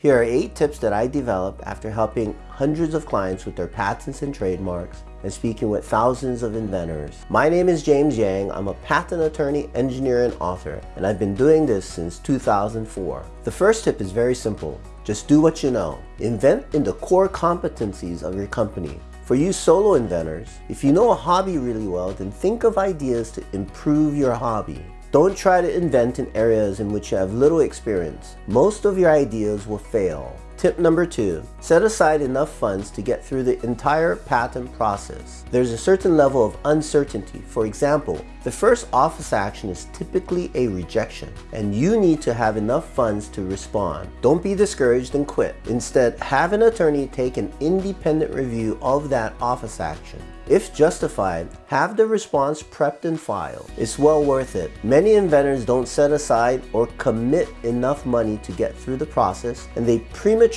Here are 8 tips that I developed after helping hundreds of clients with their patents and trademarks and speaking with thousands of inventors. My name is James Yang. I'm a patent attorney, engineer, and author, and I've been doing this since 2004. The first tip is very simple. Just do what you know. Invent in the core competencies of your company. For you solo inventors, if you know a hobby really well, then think of ideas to improve your hobby. Don't try to invent in areas in which you have little experience. Most of your ideas will fail. Tip number two, set aside enough funds to get through the entire patent process. There's a certain level of uncertainty. For example, the first office action is typically a rejection, and you need to have enough funds to respond. Don't be discouraged and quit. Instead, have an attorney take an independent review of that office action. If justified, have the response prepped and filed. It's well worth it. Many inventors don't set aside or commit enough money to get through the process and they prematurely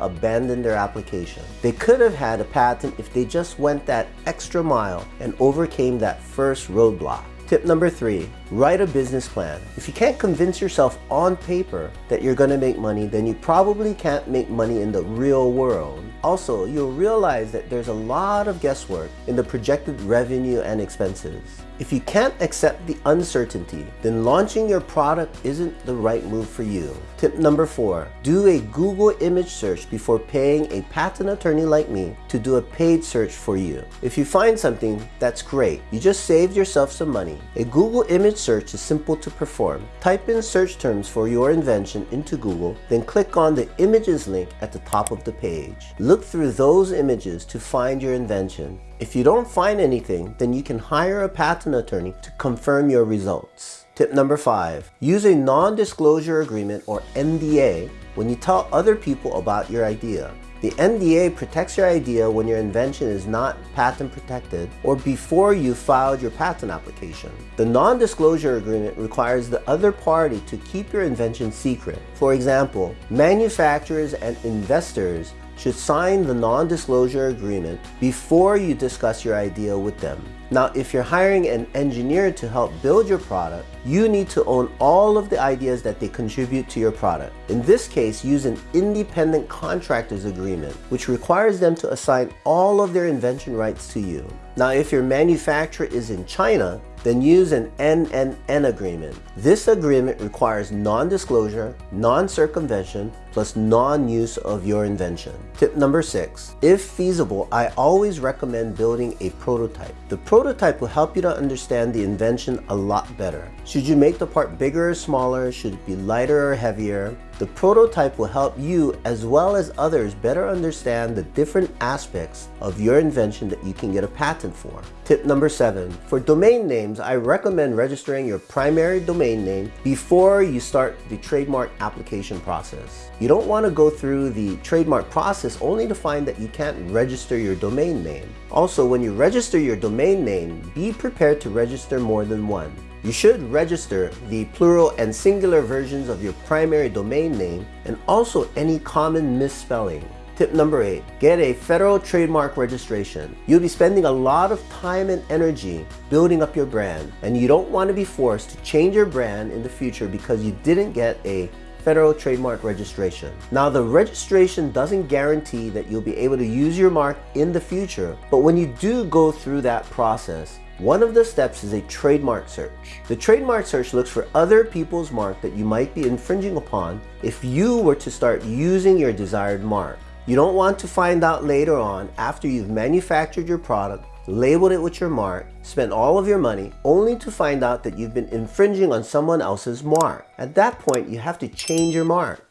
abandon their application. They could have had a patent if they just went that extra mile and overcame that first roadblock. Tip number three, write a business plan. If you can't convince yourself on paper that you're gonna make money, then you probably can't make money in the real world. Also, you'll realize that there's a lot of guesswork in the projected revenue and expenses. If you can't accept the uncertainty, then launching your product isn't the right move for you. Tip number four, do a Google image search before paying a patent attorney like me to do a paid search for you. If you find something, that's great. You just saved yourself some money. A Google image search is simple to perform. Type in search terms for your invention into Google, then click on the images link at the top of the page. Look through those images to find your invention. If you don't find anything, then you can hire a patent attorney to confirm your results. Tip number five, use a non-disclosure agreement or NDA when you tell other people about your idea. The NDA protects your idea when your invention is not patent protected or before you filed your patent application. The non-disclosure agreement requires the other party to keep your invention secret. For example, manufacturers and investors should sign the non-disclosure agreement before you discuss your idea with them. Now, if you're hiring an engineer to help build your product, you need to own all of the ideas that they contribute to your product. In this case, use an independent contractors agreement, which requires them to assign all of their invention rights to you. Now, if your manufacturer is in China, then use an NNN agreement. This agreement requires non-disclosure, non-circumvention, plus non-use of your invention. Tip number six, if feasible, I always recommend building a prototype. The prototype will help you to understand the invention a lot better. Should you make the part bigger or smaller? Should it be lighter or heavier? The prototype will help you as well as others better understand the different aspects of your invention that you can get a patent for. Tip number seven, for domain names, I recommend registering your primary domain name before you start the trademark application process. You don't want to go through the trademark process only to find that you can't register your domain name. Also, when you register your domain name, be prepared to register more than one. You should register the plural and singular versions of your primary domain name and also any common misspelling. Tip number eight, get a federal trademark registration. You'll be spending a lot of time and energy building up your brand and you don't want to be forced to change your brand in the future because you didn't get a federal trademark registration. Now the registration doesn't guarantee that you'll be able to use your mark in the future, but when you do go through that process, one of the steps is a trademark search. The trademark search looks for other people's mark that you might be infringing upon if you were to start using your desired mark. You don't want to find out later on after you've manufactured your product, labeled it with your mark, spent all of your money, only to find out that you've been infringing on someone else's mark. At that point, you have to change your mark.